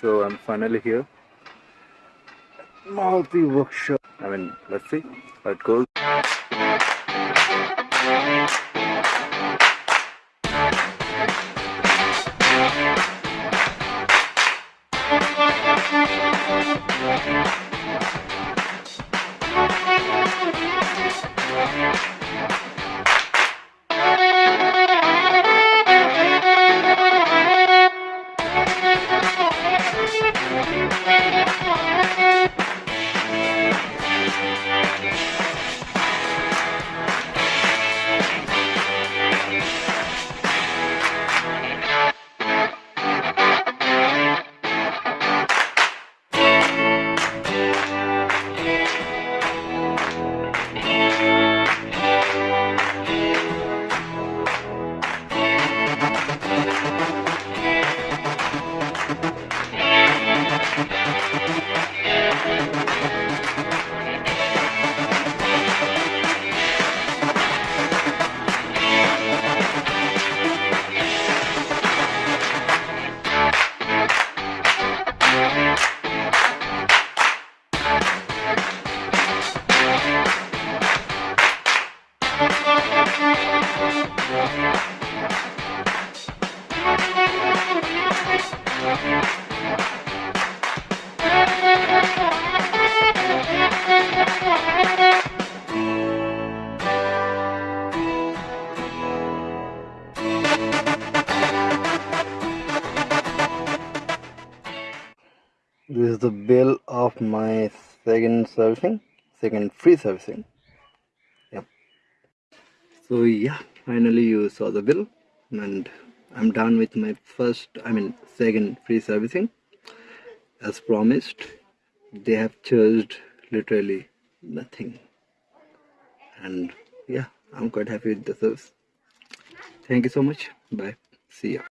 So I'm finally here. Multi workshop. I mean, let's see how it goes. Thank you. This is the bill of my second servicing second free servicing. Yep. So yeah finally you saw the bill and i'm done with my first i mean second free servicing. As promised they have charged literally nothing. And yeah i'm quite happy with the service. Thank you so much. Bye. See ya